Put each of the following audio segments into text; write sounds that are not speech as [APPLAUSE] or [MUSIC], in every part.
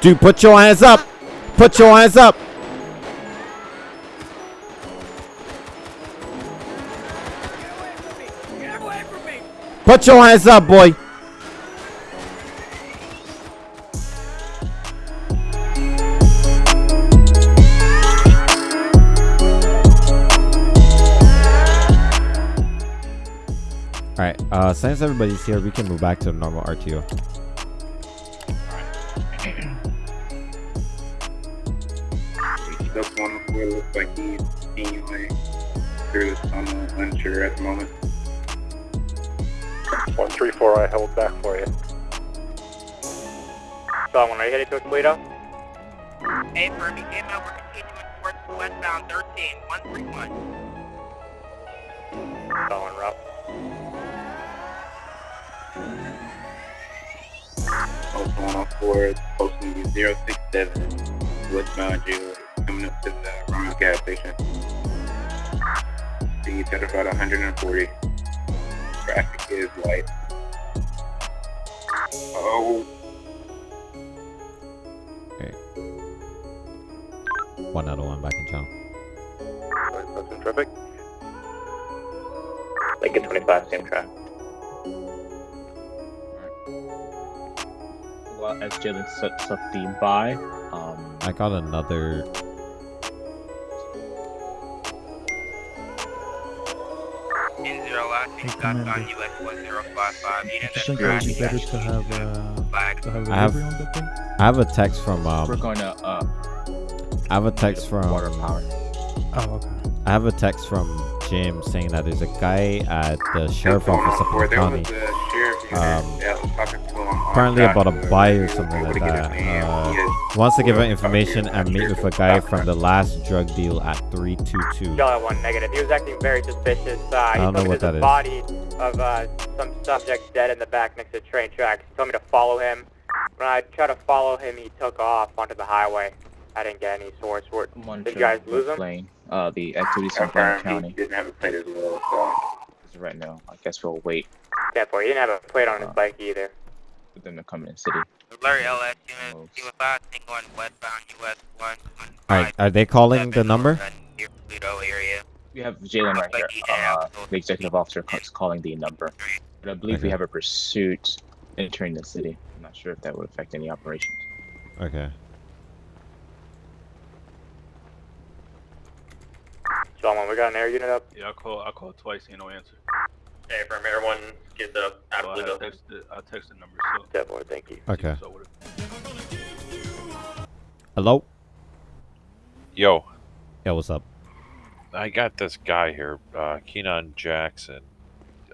Dude, put your hands up. Put your hands up. Put your hands up, boy. Alright, uh, since everybody's here, we can move back to the normal RTO. Like he's anyway. Through the tunnel, unsure at the moment. 134, I held back for you. Someone, are you headed to Toledo? Hey, Furby, came out. We're continuing towards westbound 13, 131. Someone, route. Also one of four, posting 067, westbound jail, coming up to the Ramos gas station. Speeds at about 140. Traffic is light. Oh, One out of one back in town. That's in traffic. Lincoln 25, same track. Well, as Jalen sets up the buy, um, I got another. Know you think it would be better to have uh, to have a I have- on that thing? I have a text from we're um. going to uh, I have a text from. water power. Oh, okay. I have a text from Jim saying that there's a guy at the sheriff office of up four. in the There county. was a sheriff Um, that was talking to him on apparently about a buy or something like to get his that. Uh, Wants to give her Oh, information and meet with a guy from the last drug deal at 322. Yellow one negative. He was acting very suspicious. Uh, he don't told know me what there's a body of uh, some subject dead in the back next to the train tracks. He told me to follow him. When I tried to follow him, he took off onto the highway. I didn't get any source. Where, One Did you guys lose him? Lane. Uh, the activities in Grand Confirmed, County. he didn't have a plate as well, so. Right now, I guess we'll wait yeah, boy, he didn't have a plate on his Uh, bike either. For them to come in the city. Alert LS Oh. unit, see about single on westbound US 115. Alright, are they calling the number? Near area. We have Jalen right here. Uh, the executive officer is calling the number. But I believe we have a pursuit entering the city. I'm not sure if that would affect any operations. Okay. Someone, we got an air unit up. Yeah, I called. I called twice. Ain't no answer. Hey, from everyone, One, get the So I had texted. I texted the number. So. Yeah, boy, thank you. Okay. Hello? Yo, Yeah, what's up? I got this guy here, uh, Keenan Jackson.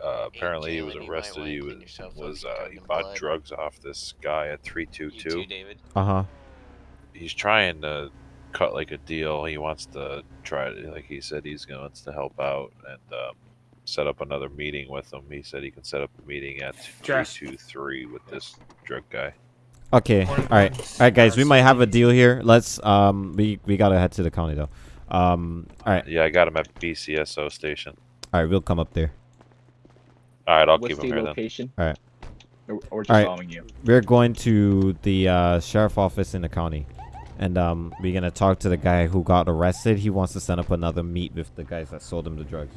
Uh, apparently he was arrested. He was, was uh, he bought drugs off this guy at 322. Uh huh. He's trying to cut like a deal. He wants to try to, like he said, he's going to help out and um, set up another meeting with him. He said he can set up a meeting at 323 with this drug guy. Okay. All right. All right, guys. We might have a deal here. Let's um. We we gotta head to the county though. Um. All right. Yeah, I got him at BCSO station. All right. We'll come up there. All right, I'll What's keep him the here then. location? Alright. Or, or just Alright. following you. We're going to the uh, sheriff office in the county, and um, we're gonna talk to the guy who got arrested. He wants to set up another meet with the guys that sold him the drugs.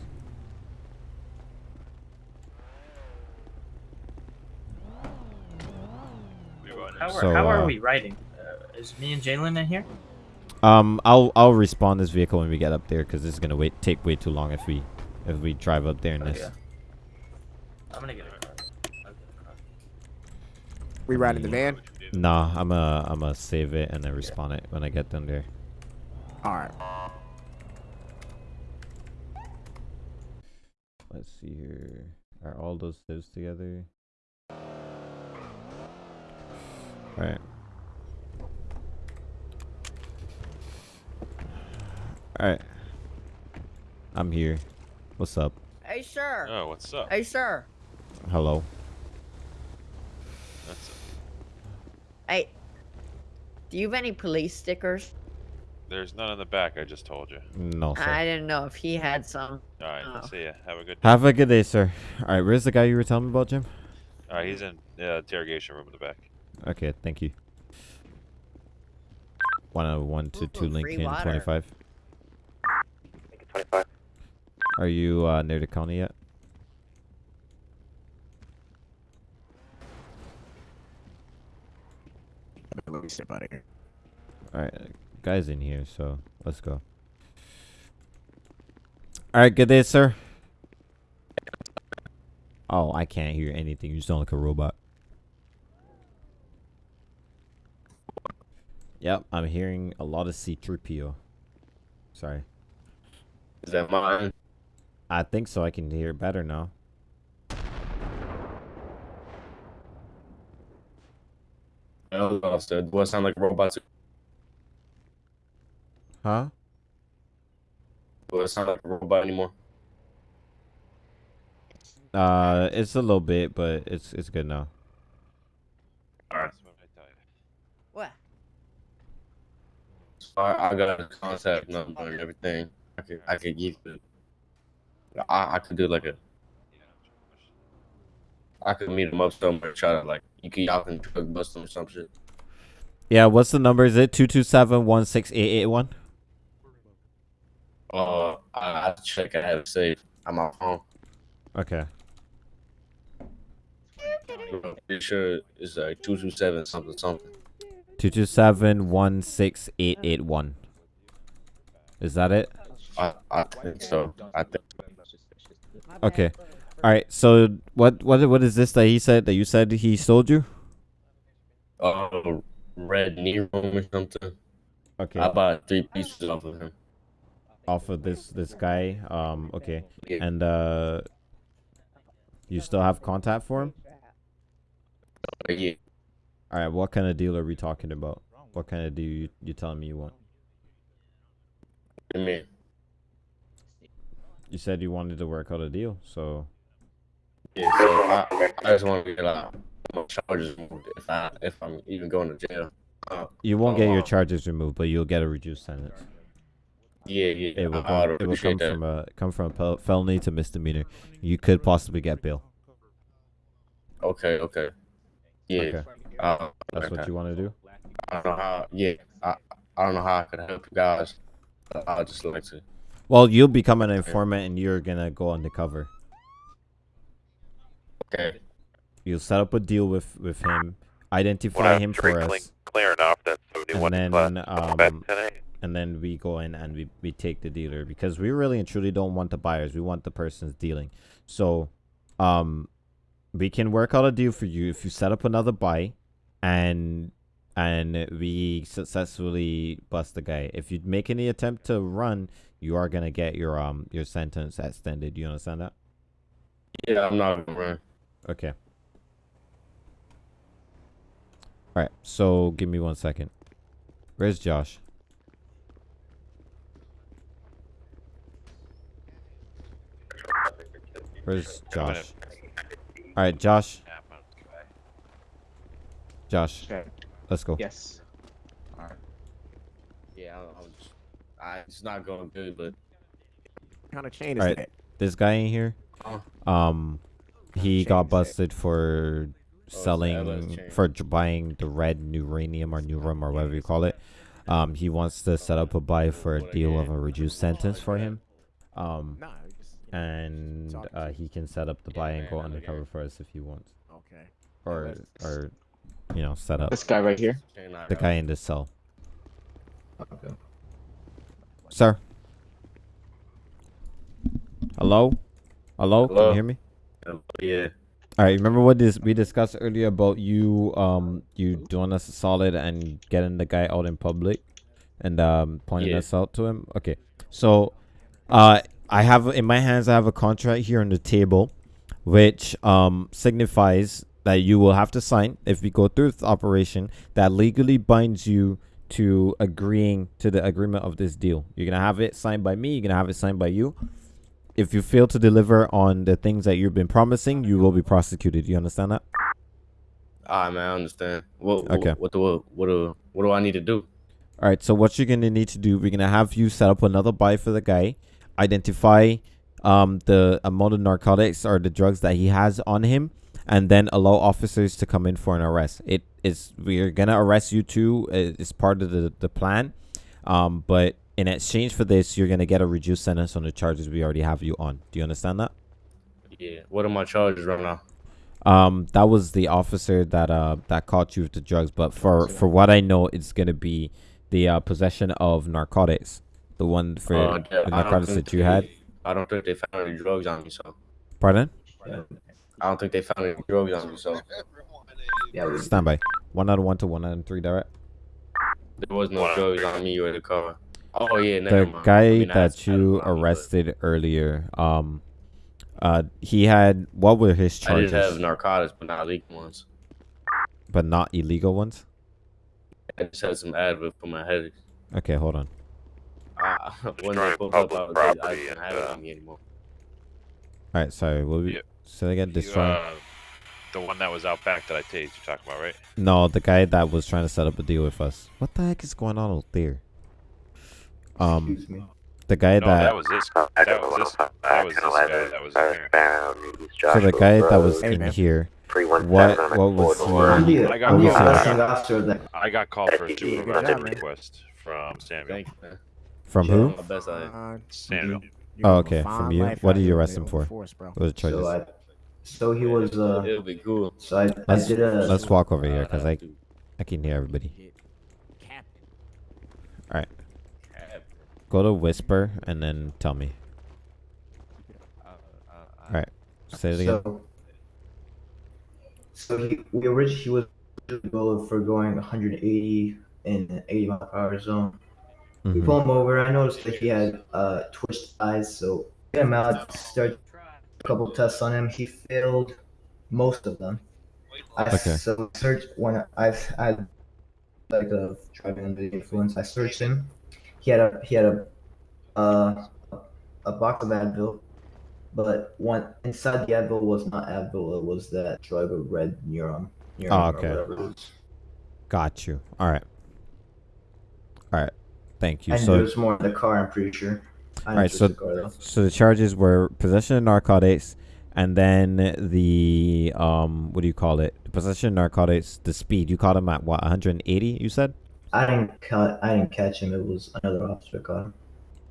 We going in. How are, So, how are uh, we riding? Uh, is me and Jalen in here? Um, I'll I'll respawn this vehicle when we get up there because this is gonna wait take way too long if we if we drive up there in Oh, this. I'm gonna get a car. I'll get a car. We riding the van? Nah, I'm a I'm a save it and then respawn it when I get down there. All right. Let's see here. Are all those saves together? Alright. Alright. I'm here. What's up? Hey, sir. Oh, what's up? Hey, sir. Hello. That's Hey. Do you have any police stickers? There's none in the back. I just told you. No, sir. I didn't know if he had some. All right, Oh. see ya. Have a good. Have a good day, sir. Alright, where's the guy you were telling me about, Jim? All right, he's in the interrogation room in the back. Okay, thank you. 101 to Ooh, 2 free Lincoln 25. Lincoln 25. Are you uh, near the county yet? Let me step out of here. Alright, guy's in here, so let's go. Alright, good day, sir. Oh, I can't hear anything. You sound like a robot. Yep, I'm hearing a lot of C3PO. Sorry. Is that mine? I think so. I can hear better now. Oh, officer. Do I sound like a robot? Huh? Do I sound like a robot anymore? Uh, it's a little bit, but it's it's good now. Alright. What? So I, I got a contact number and everything. I could I could give you. I I could do like a. I could meet him up somewhere. Try to like you can y'all can drug bust him or some shit. Yeah, what's the number? Is it two two seven one six eight eight one? Uh, I I check. I have it saved. I'm on phone. Okay. I'm pretty sure it's like two two seven something something. Two two seven one six eight eight one. Is that it? I I think so. I think. Okay. All right. So what what what is this that he said that you said he sold you? Uh, red Nero or something. Okay. I bought three pieces off of him. Off of this this guy. Um. Okay. Yeah. And uh, you still have contact for him? Uh, yeah. All right. What kind of deal are we talking about? What kind of deal you you telling me you want? I mean, You said you wanted to work out a deal, so yeah. So I, I just want to get like my charges removed if I if I'm even going to jail. Uh, you won't get your charges removed, but you'll get a reduced sentence. Yeah, yeah. It will, come, it will come from a come from a fel- felony to misdemeanor. You could possibly get bail. Okay, okay. Yeah. Okay. Uh, That's okay. what you want to do. I don't know how. Yeah. I I don't know how I could help you guys. I'd just like to. Well, you'll become an informant and you're gonna go undercover. Okay. You'll set up a deal with with him, identify I'm him for trickling us, clear enough, that's and 71 then class combat um, and then we go in and we we take the dealer because we really and truly don't want the buyers. We want the person's dealing. So, um, we can work out a deal for you if you set up another buy, and and we successfully bust the guy. If you make any attempt to run, you are gonna get your um your sentence extended. You understand that? Yeah, I'm not gonna run. Okay. All right. So give me one second. Where's Josh? Where's Josh? All right, Josh. Josh. Okay. Let's go. Yes. Alright. Yeah, I, I'm I, it's not going good, but What kind of chain is All right. that? This guy in here. Oh. Um, he got busted for Oh, selling chain. for buying the red uranium or neurum or whatever you call it. Um, he wants to set up a buy for a deal of a reduced sentence for him. Um, and uh, he can set up the buy and go undercover for us if he wants, okay. or or you know set up This guy right here. the guy in this cell. Okay. Sir. Hello. Hello. Hello? Can you hear me? Yeah. All right. Remember what this we discussed earlier about you um you doing us a solid and getting the guy out in public and um pointing Yeah. us out to him. Okay. So, uh, I have in my hands I have a contract here on the table, which um signifies that you will have to sign if we go through the operation that legally binds you to agreeing to the agreement of this deal. You're gonna have it signed by me. You're gonna have it signed by you. If you fail to deliver on the things that you've been promising, you will be prosecuted. You understand that? Alright, man, I understand. What, Okay. What, what do what do what do I need to do? All right. So what you're gonna need to do, we're gonna have you set up another buy for the guy, identify um the amount of narcotics or the drugs that he has on him, and then allow officers to come in for an arrest. It is we're gonna arrest you too. uh, It's part of the the plan, um, but in exchange for this, you're gonna get a reduced sentence on the charges we already have you on. Do you understand that? Yeah. What are my charges right now? Um, that was the officer that uh that caught you with the drugs, but for for what I know, it's gonna be the uh, possession of narcotics, the one for Uh, the narcotics that you they- had. I don't think they found any drugs on me, so. Pardon? I don't think they found any drugs on me, so. Yeah, Stand by. One out of one to one out of three direct. there was no drugs on me or the car. Oh yeah, never The mind. guy I mean, that you arrested earlier, um, uh, he had what were his charges? I charges? did have narcotics, but not illegal ones. but not illegal ones. I just had some Advil for my headache. Okay, hold on. [LAUGHS] I, when they pulled up, I, was, I didn't have it on me anymore. All right, sorry. What we Yeah. Say again? You, Destroying? uh, the one that was out back that I tased, you're talking about, right? No, the guy that was trying to set up a deal with us. What the heck is going on out there? Um, the guy no, that, that was this. That was this. That was this guy that was in here. so the guy that was Hey, in man. here. What what was I'm he? I got I'm called. arresting officer that I got called for a Good supervisor job, request from Samuel. Thank you. From who? My best I Uh, Samuel. you Oh, okay, from you. What did you arrest him for? force. What were the charges? So I so he was uh It'll be cool. so I, I Let's did a let's walk over here because I I can hear everybody. All right, go to whisper and then tell me. All right, say it again. so so he we originally he was going for going 180 in an 80 mile per hour zone. We Mhm. pull him over. I noticed that he had uh twitched eyes, so get him out. Start a couple tests on him. He failed most of them. I Okay. so searched when I I had like a driving under the influence. I searched him. He had a he had a uh a box of Advil, but one inside the Advil was not Advil. It was that drug of red neuron. neuron Oh, okay. whatever it was. Got you. All right. All right. Thank you. And So there's more in the car. I'm pretty sure. I All right, didn't so search the so the charges were possession of narcotics, and then the um, what do you call it? Possession of narcotics, the speed. You caught him at what? 180? You said I didn't cut. I didn't catch him. It was another officer caught him.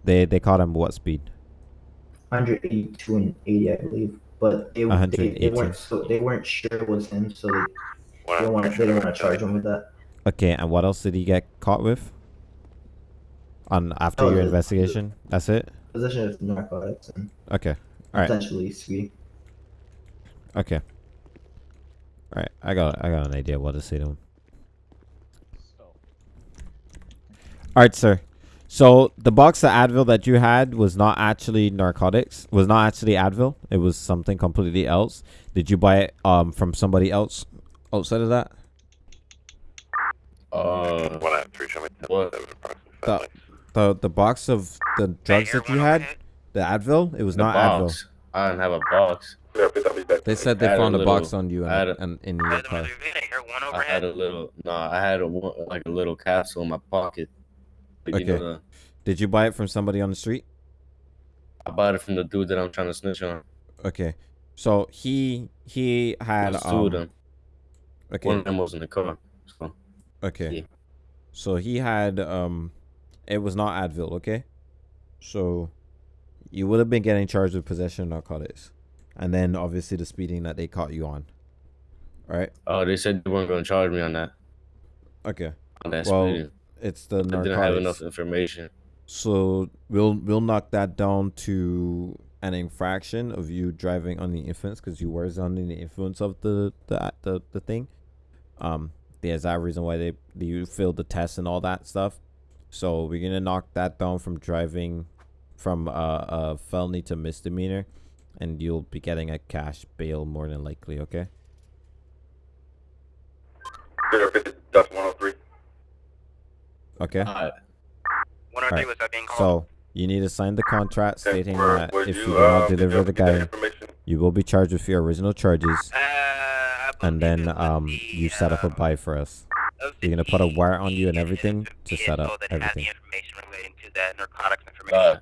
they they caught him what speed? 182 and 80, I believe. But they, they, they weren't so they weren't sure it was him, so they, they didn't want they didn't want to charge him with that. Okay, and what else did he get caught with? On after Oh, your the- investigation, that's it. Possession of narcotics and Okay. All right. potentially speed. Okay. All right. I got I got an idea what to say to him. All right, sir. So the box of Advil that you had was not actually narcotics. Was not actually Advil. It was something completely else. Did you buy it um from somebody else outside of that? Uh, One out three, show me what? The the, the box of the drugs that you had, the Advil. It was The not box. Advil. I didn't have a box. They said they I had a found a, little- box on you I had and, a- and in your car. I had a little. No, I had a like a little capsule in my pocket. Like, you Okay. know, the- Did you buy it from somebody on the street? I bought it from the dude that I'm trying to snitch on. Okay. So he he had There's two um, of them. Okay. One of them was in the car. So Okay. Yeah. So he had um it was not Advil, okay? So you would have been getting charged with possession of narcotics. And then obviously the speeding that they caught you on. Right? Oh, they said they weren't gonna charge me on that. Okay. On that well, speeding. it's the I didn't have enough information. So we'll we'll knock that down to an infraction of you driving on the influence because you were under the influence of the the the, the thing. Um, there's that reason why they you failed the test and all that stuff. So we're gonna knock that down from driving from uh, a felony to misdemeanor, and you'll be getting a cash bail more than likely. Okay. Zero fifty, Dutch one oh three. Okay. Alright. One Alright, So you need to sign the contract Okay, stating where- that where'd if you, you do not uh, did deliver the guy, you will be charged with your original charges, Uh, and then um you set up a buy for us. We're gonna put a wire on you and everything to set up everything. information relating to that narcotics information. Uh,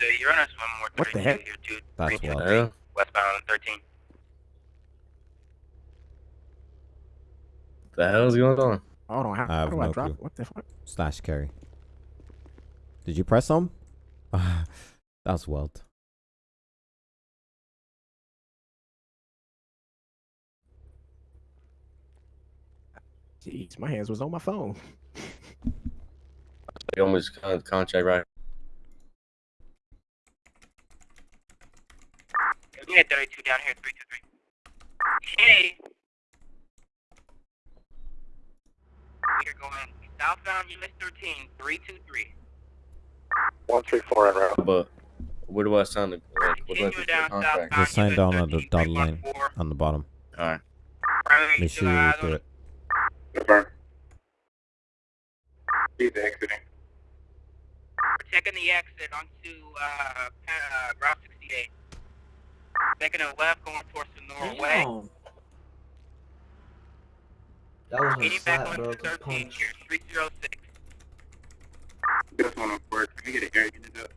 So you're on us one more. What the heck? Here, two, That's three, two, wild. three, Westbound 13. The hell's going on? Hold on. How, I how have do I no drop? clue. What the fuck? Slash carry. Did you press some? [LAUGHS] That's wild. Jeez, my hands was on my phone. [LAUGHS] You almost con- contract right. We had 32 down here, 323. Hey! We are going southbound US 13, 323. One three four en route. But where do I sign the like, what do I do the down contract? Just sign down on the dotted line on the bottom. All right. Make sure you two read eyes through on it. Confirm. He's exiting. We're taking the exit onto uh, uh, Route 68. Making a left going towards the Norway. Damn. That was a Getting back slap, bro. onto 13 here, 306. Just one on board. Can we get an air unit up?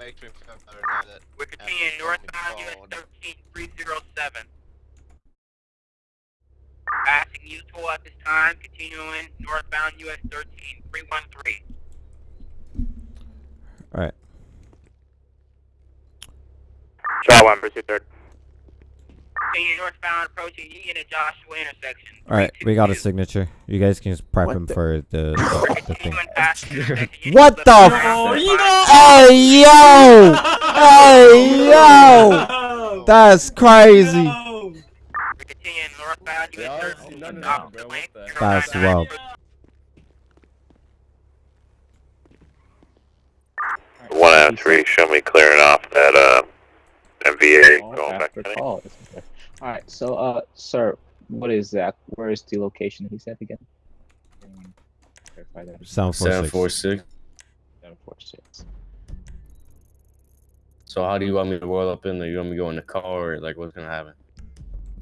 Make me feel better now that We're continuing northbound phone. US 13, 307. Passing U toll at this time, continuing northbound US 13, 313. All right. Shot one, pursuit third. Continuing northbound, approaching Union and Joshua intersection. All right. We got a signature. You guys can just prep What him the- for the, the, the thing. Continuing past the intersection. What the f- Hey yo! Hey yo! That's crazy. We're continuing northbound Yeah, I see none of off that, bro. What the That's wild. One out of three. Show me clearing off that uh MVA Call going back. after to call. All right. So, uh, sir, what is that? Where is the location he said again? Verify that. Sound four Seven six. four six. Seven four six. So how do you want me to roll up in there? You want me to go in the car or like what's gonna happen?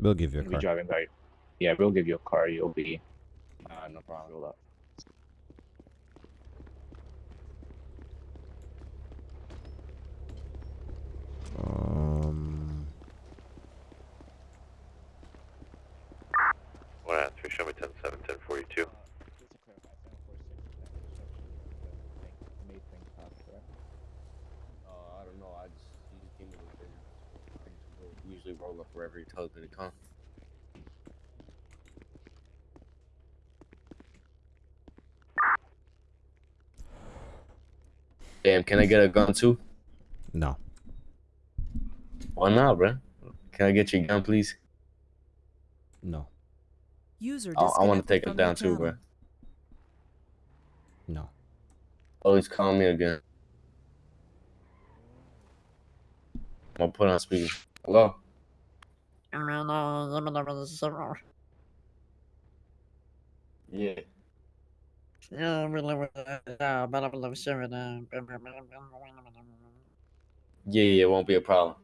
We'll give you a You'll be car. driving by. Yeah, we'll give you a car. You'll be Ah, no problem. rolled up. Um. One out of three. Show me ten seven ten forty two. Uh, I don't know. I just he just gave me the figure. I just roll- roll up wherever he tells me to come. Damn, can I get a gun too? No. Why not, bro? Can I get your gun, please? No. User I, I want to take it from your down too, bro. No. Oh, he's calling me again. I'm gonna put on speaker. Hello. Yeah. Yeah, yeah, it won't be a problem.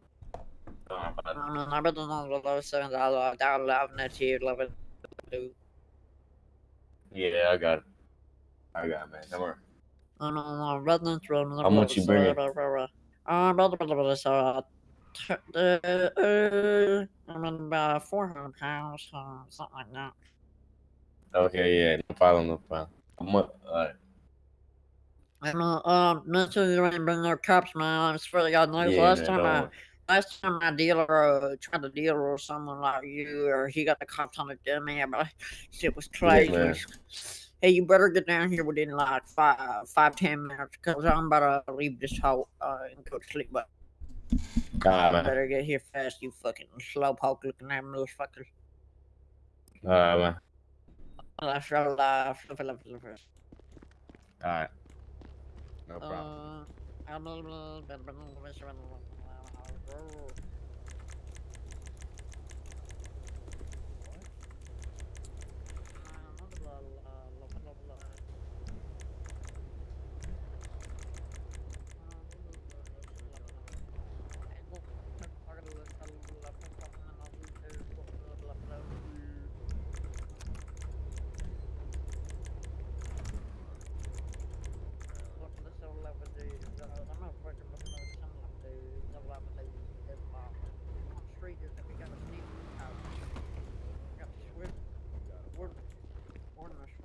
Yeah, I got it. I got it, man. Don't worry. How much you bringing? Uh, so, uh, t- uh, uh, I mean, about 400 pounds, uh, something like that. Okay, yeah, no problem, no problem. I'm up. Alright. I mean, uh, make sure you ain't bring no cups, man. I swear to God, knows Yeah, last time I, last time my dealer uh, tried to deal with someone like you, or he got the cops on the dummy, but [LAUGHS] shit was crazy. man. hey, you better get down here within like five, five, ten minutes, cause I'm about to leave this hole uh, and go to sleep. But Alright, man. better get here fast, you fucking slowpoke looking at motherfuckers. Alright, man. Left, left, left, left, left, left. Alright. No problem. Uh,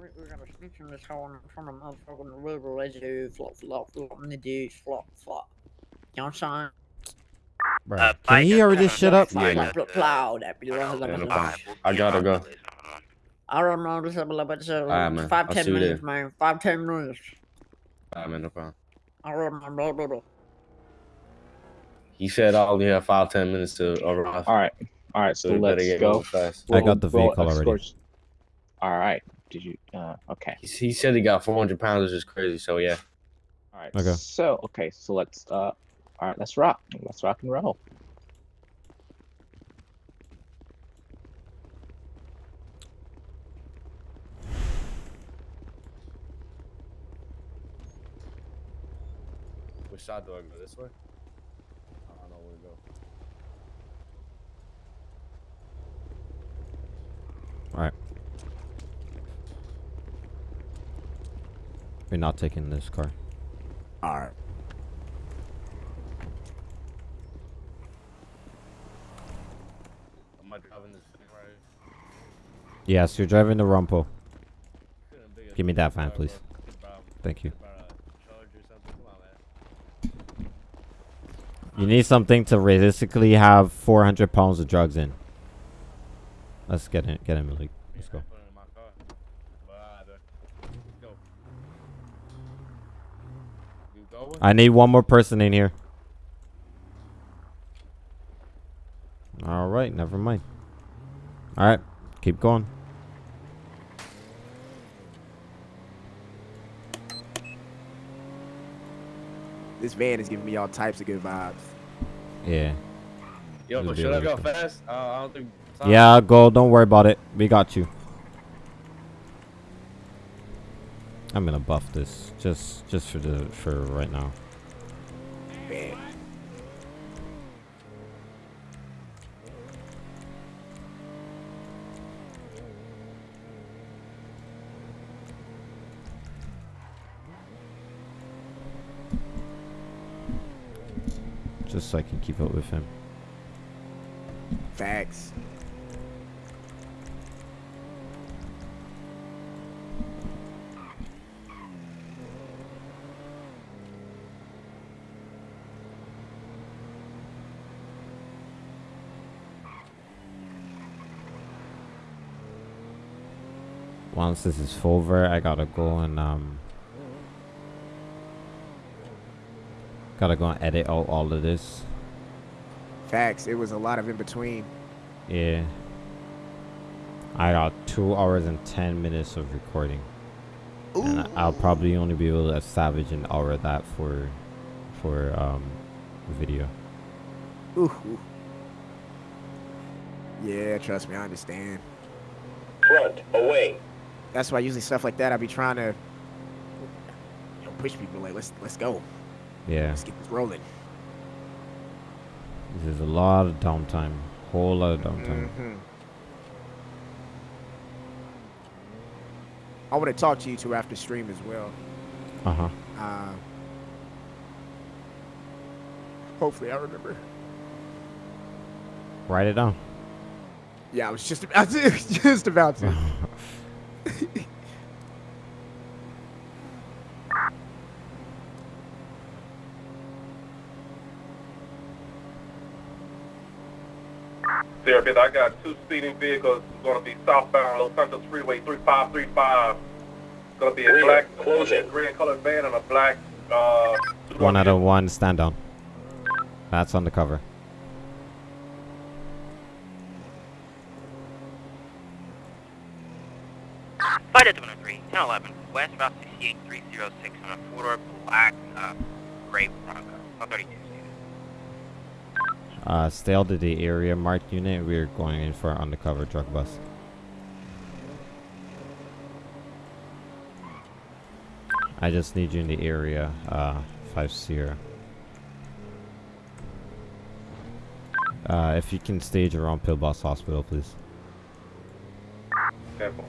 I'm a little we're gonna snitch in this hole and from a motherfucking river as you flop flop flop in the ditch flop flop. You know what I'm saying? Bro, Uh, can he already shut up? saying? Flop flop plow that be Yeah, no problem. I gotta go. I don't know this a little bit so Alright, man. five I'll ten see minutes, there. man. Five ten minutes. Alright, man, no problem. I remember. He said I only have five ten minutes to arrive. All right, all right. So we let's get go. fast. I got the vehicle already. All right. Did you? Uh, okay. He, he said he got four hundred pounds, which is crazy. So yeah. All right. Okay. So okay. So let's. Uh, all right. Let's rock. Let's rock and roll. Which side do I go? This way? I don't know where to go. All right. We're not taking this car. All right. Am I driving this thing right? Yes, you're driving the Rumpo. Give me that van, please. Thank you. You need something to realistically have 400 pounds of drugs in. Let's get in, get in, Malik. Let's go. I need one more person in here. All right, never mind. All right, keep going. This van is giving me all types of good vibes. Yeah. Yo, It'll but should I go cool. fast? Uh, I don't think. Yeah, go. Don't worry about it. We got you. I'm gonna buff this just just for the for right now. Just so I can keep up with him. Facts. Once this is over, I gotta go and um gotta go and edit out all of this. Facts. It was a lot of in between. Yeah. I got two hours and ten minutes of recording. And I- I'll probably only be able to salvage an hour of that for for um video. Ooh, ooh. Yeah, trust me, I understand. Front, away. That's why usually stuff like that, I be trying to you know, push people like, let's let's go, Yeah. let's get this rolling. There's a lot of downtime. Whole lot of downtime. Mhm. I want to talk to you two after stream as well. Uh-huh. Uh, hopefully, I remember. Write it down. Yeah, I was just about to. [LAUGHS] Just about to. [LAUGHS] Sierra Beth, I got two speeding vehicles going to be southbound Los Santos Freeway 3535. Going to be a Rear, black, closing. green colored van and a black. Uh, One out of one, stand down. That's on the cover. Flight at 103, 1011, West Route 68 306 on a four-door black, uh, gray Bronco. 132. Uh, stay out of the area marked unit. We're going in for an undercover drug bust. I just need you in the area, uh, 5 Sierra. Uh, if you can stage around Pillbox Hospital, please. Careful.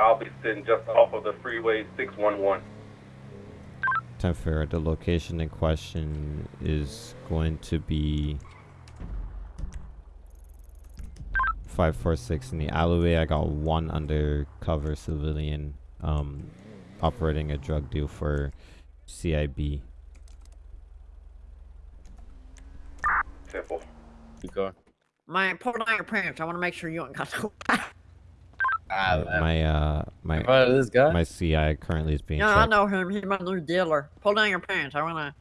I'll be sitting just off of the freeway 611. Tenfair, the location in question is going to be 546 in the alleyway. I got one undercover civilian um, operating a drug deal for CIB. Simple. You go. Man, pull down your pants. I want to make sure you ain't got no. [LAUGHS] Ah, my uh my You this guy? my CI currently is being Yeah, I know him. He's my new dealer. Pull down your pants. I wanna.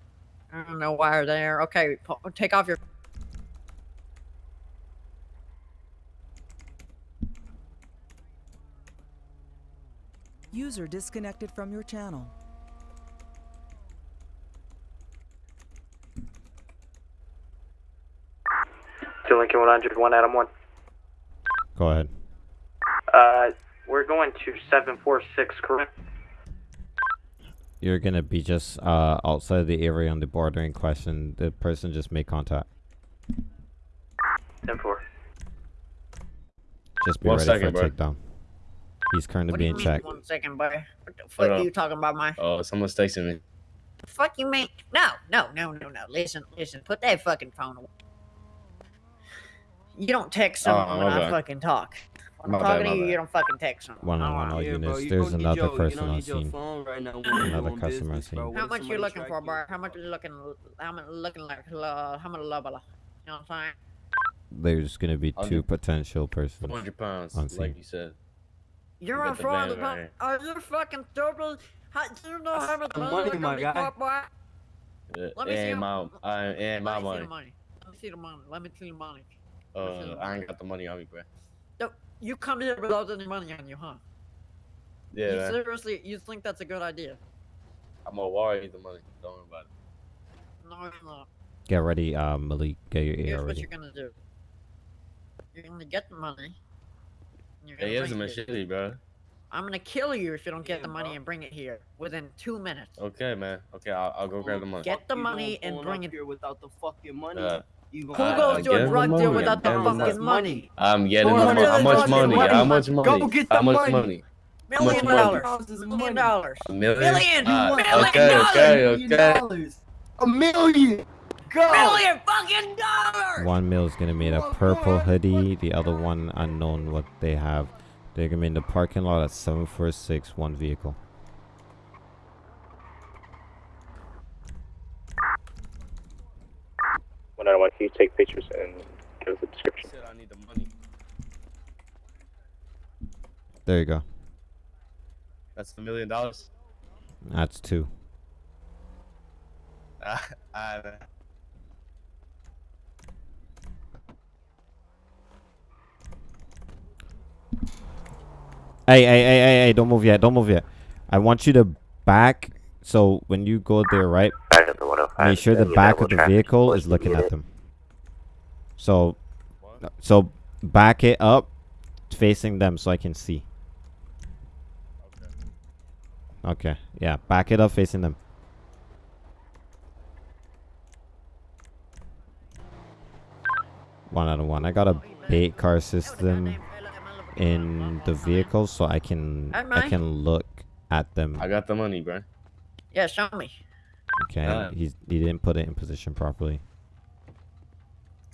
I don't know why you're there. Okay, pu- take off your. User disconnected from your channel. To Lincoln 101, Adam 1. Go ahead. Uh, we're going to 746, correct? You're gonna be just uh outside the area on the border in question. The person just made contact. 10 4. Just be One ready second, for a takedown. He's currently What do you being mean? checked. One second, boy. What the fuck are you talking about, my? Oh, someone's texting me. The fuck you mean? No, no, no, no, no. Listen, listen. Put that fucking phone away. You don't text Oh, someone when I fucking talk. When I'm bad, talking my to you, bad. you don't fucking text someone. One on one all units. There's another person on scene. Another customer on scene. How much you looking for, bro? How much you looking? How much looking like? Uh, how much level? You know what I'm saying? There's gonna be two Hundred- potential persons 400 pounds, on scene. like you said. You're got on the front van of the right Are you fucking stupid? How, do you know how much money money, we're my gonna be guy. for, boy? Yeah, Let me see and him. my, I, and my Let me see the money. Let me see the money. Let me see the money. Uh, I ain't got the money on me, bro. No, you come here without any money on you, huh? Yeah, you man. seriously, you think that's a good idea? I'm gonna wire you the money. Don't worry about it. No, it's not. Get ready, uh, Malik. Get your ear Here's ear what you're gonna do. You're gonna get the money. and You're Hey, gonna here's a bring machete, bro. I'm gonna kill you if you don't get the money and bring it here within two minutes. Okay, man. Okay, I'll, I'll go grab the money. Get the money and bring it. here without the fucking money. Uh, You Who goes to a get the drug deal without the I'm getting the fucking money? I'm getting Go the money. How much money? money. How much money? Go get How the much money. money? How much Million money? dollars. Million dollars. A million? Million. Ah, Million okay, dollars. okay, okay. A million. Go. Million fucking dollars. One mil is gonna be a purple hoodie. The other one unknown what they have. They're gonna be in the parking lot at 746, one vehicle. One out of one, can you take pictures and give us a description? Said I need the money. There you go. That's the million dollars. That's two. [LAUGHS] Ah. Hey, hey, hey, hey, hey! Don't move yet. Don't move yet. I want you to back. So when you go there, right? Make sure the back of the vehicle is looking at them. So, so back it up, facing them, so I can see. Okay. Yeah, back it up, facing them. One out of one. I got a bait car system in the vehicle, so I can I can look at them. I got the money, bro. Yeah, show me. Okay, he's he didn't put it in position properly.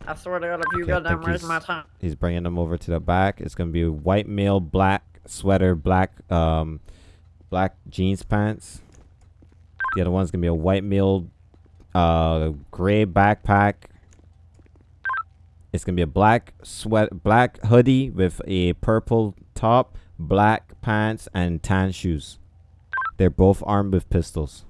I swear to God, if you Okay, think waste he's- my time. He's bringing them over to the back. It's gonna be white male, black sweater, black um, black jeans pants. The other one's gonna be a white male, uh, gray backpack. It's gonna be a black sweat, black hoodie with a purple top, black pants, and tan shoes. They're both armed with pistols.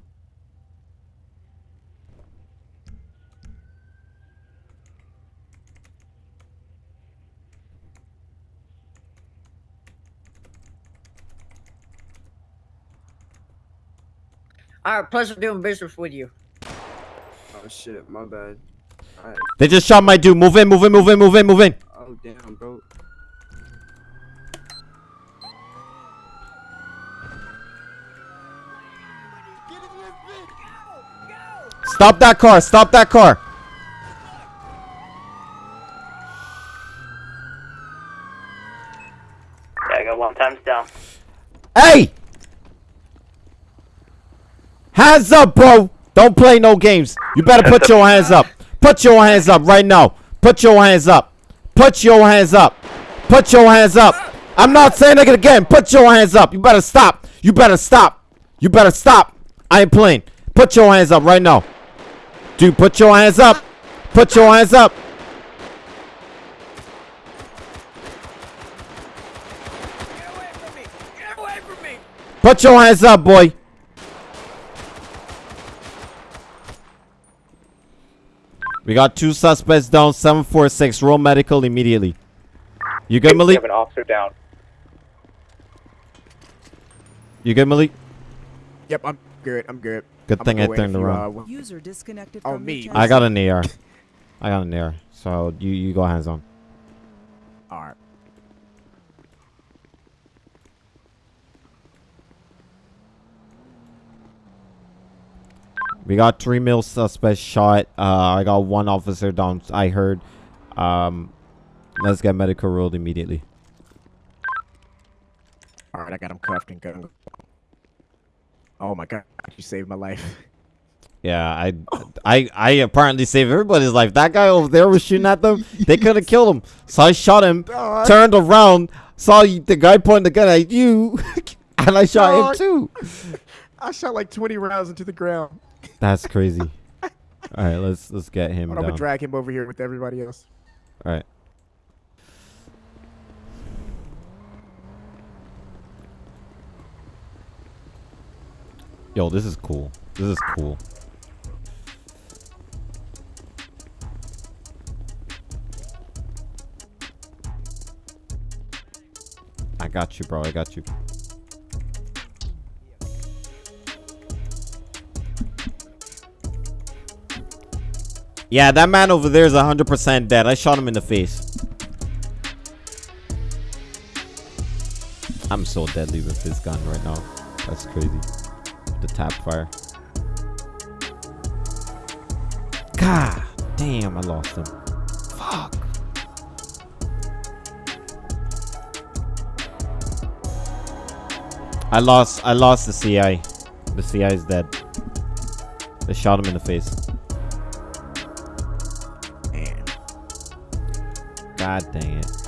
All right, pleasure doing business with you. Oh shit, my bad. Alright. They just shot my dude. Move in, move in, move in, move in, move in. Oh damn, bro. Stop that car! Stop that car! Yeah, I got one times down. Hey! Hands up, bro. Don't play no games. You better put your [LAUGHS] hands up. Put your hands up right now. Put your hands up. Put your hands up. Put your hands up. I'm not saying it again. Put your hands up. You better stop. You better stop. You better stop. I ain't playing. Put your hands up right now. Dude, put your hands up. Put your hands up. Put your hands up, boy. We got two suspects down. 746. Roll medical immediately. You good, Malik? We have an officer down. You good, Malik? Yep, I'm good. I'm good. Good I'm thing I gonna go in turned if around. uh, User disconnected Oh, from me. I got an AR. I got an AR. So you you go hands on. All right. We got three male suspects shot. Uh, I got one officer down. I heard. Um, let's get medical rolled immediately. All right, I got him cuffed and gun. Oh my god, you saved my life. [LAUGHS] Yeah, I, I, I apparently saved everybody's life. That guy over there was shooting at them. [LAUGHS] They could have killed him. So I shot him, [LAUGHS] turned around, saw the guy pointing the gun at you, and I shot him too. I shot like 20 rounds into the ground. That's crazy. All right, let's let's get him I'm gonna drag him over here with everybody else. All right. Yo, this is cool. This is cool. I got you, bro. I got you. Yeah, that man over there is 100% dead. I shot him in the face. I'm so deadly with this gun right now. That's crazy. The tap fire. God damn, I lost him. Fuck. I lost I lost the CI. The CI is dead. They shot him in the face. God dang it.